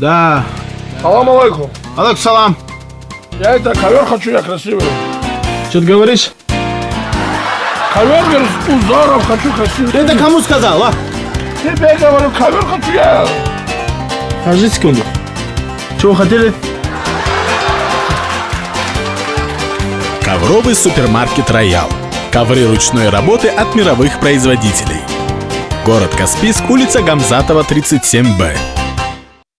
Да. Салам алейкум. Алейкум салам. Я это ковер хочу, я красивый. Что ты говоришь? Ковер, говорю, с узором хочу красивый. Ты это кому сказал, а? Тебе говорю, ковер хочу я. Подожди секунду. Чего хотели? Ковровый супермаркет «Роял». Ковры ручной работы от мировых производителей. Город Каспийск, улица Гамзатова, 37Б.